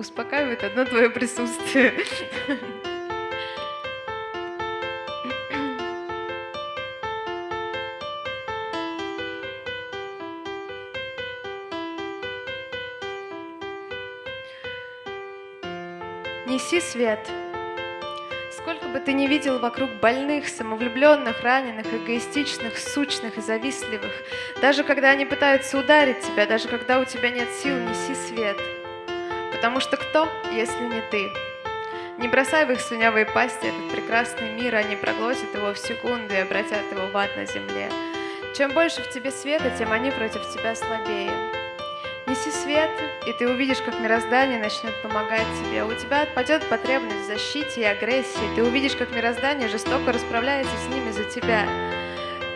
успокаивает одно твое присутствие. Неси свет. Сколько бы ты ни видел вокруг больных, самовлюбленных, раненых, эгоистичных, сучных и завистливых, даже когда они пытаются ударить тебя, даже когда у тебя нет сил, неси свет. Потому что кто, если не ты? Не бросай в их слюнявые пасти этот прекрасный мир, они проглотят его в секунду и обратят его в ад на земле. Чем больше в тебе света, тем они против тебя слабее. Неси свет, и ты увидишь, как мироздание начнет помогать тебе. У тебя отпадет потребность в защите и агрессии. Ты увидишь, как мироздание жестоко расправляется с ними за тебя.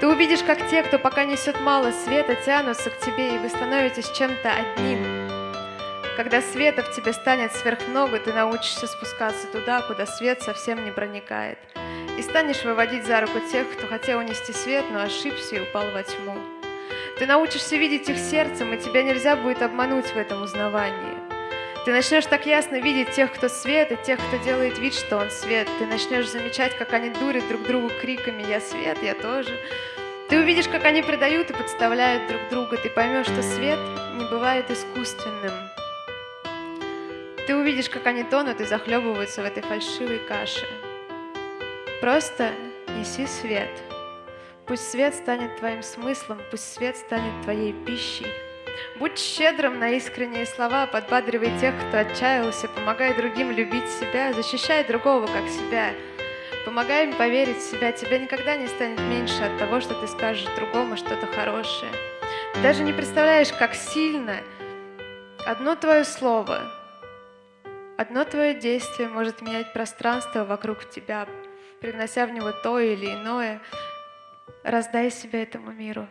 Ты увидишь, как те, кто пока несет мало света, тянутся к тебе, и вы становитесь чем-то одним. Когда света в тебе станет сверхмного, ты научишься спускаться туда, куда свет совсем не проникает. И станешь выводить за руку тех, кто хотел унести свет, но ошибся и упал во тьму. Ты научишься видеть их сердцем, и тебя нельзя будет обмануть в этом узнавании. Ты начнешь так ясно видеть тех, кто свет, и тех, кто делает вид, что он свет. Ты начнешь замечать, как они дурят друг другу криками «Я свет, я тоже». Ты увидишь, как они предают и подставляют друг друга. Ты поймешь, что свет не бывает искусственным. Ты увидишь, как они тонут и захлебываются в этой фальшивой каше. Просто неси свет. Пусть свет станет твоим смыслом, пусть свет станет твоей пищей. Будь щедрым на искренние слова, подбадривай тех, кто отчаялся, помогай другим любить себя, защищай другого, как себя. Помогай им поверить в себя, тебе никогда не станет меньше от того, что ты скажешь другому что-то хорошее. Ты даже не представляешь, как сильно одно твое слово, одно твое действие может менять пространство вокруг тебя, привнося в него то или иное, Раздай себя этому миру,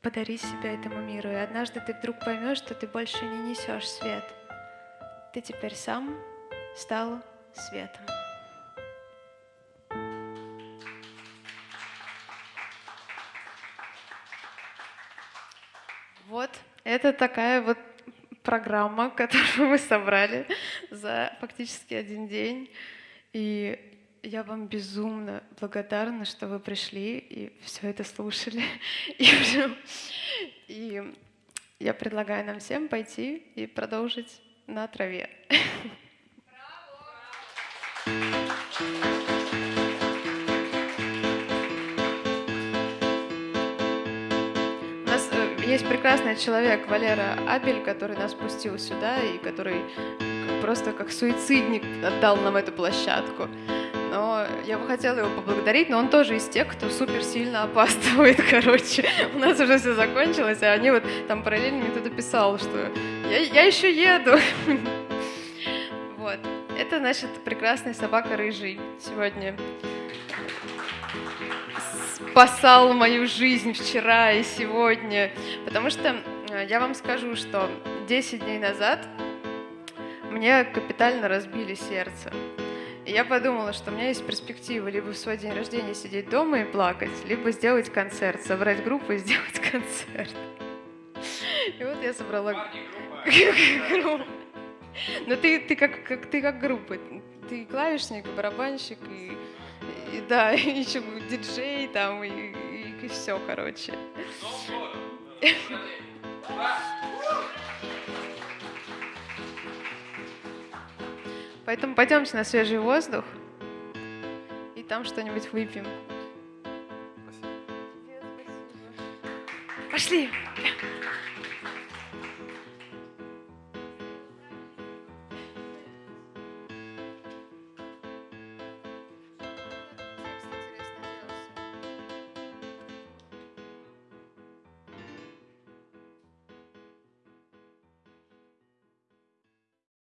подари себя этому миру, и однажды ты вдруг поймешь, что ты больше не несешь свет. Ты теперь сам стал светом. Вот, это такая вот программа, которую мы собрали за фактически один день. И я вам безумно благодарна, что вы пришли и все это слушали. И, и я предлагаю нам всем пойти и продолжить на траве. есть прекрасный человек Валера Абель, который нас пустил сюда и который просто как суицидник отдал нам эту площадку но я бы хотела его поблагодарить, но он тоже из тех, кто супер сильно опаздывает, короче. У нас уже все закончилось, а они вот там параллельно мне кто-то писал, что я, я еще еду. Вот. Это, значит, прекрасная собака рыжий сегодня спасал мою жизнь вчера и сегодня. Потому что э, я вам скажу, что 10 дней назад мне капитально разбили сердце. И я подумала, что у меня есть перспектива либо в свой день рождения сидеть дома и плакать, либо сделать концерт, собрать группу и сделать концерт. И вот я собрала группу. Но ты, ты, как, как, ты как группа. Ты клавишник, барабанщик, и, и да, еще диджей там, и, и, и все, короче. Поэтому пойдемте на свежий воздух и там что-нибудь выпьем. Спасибо. Пошли!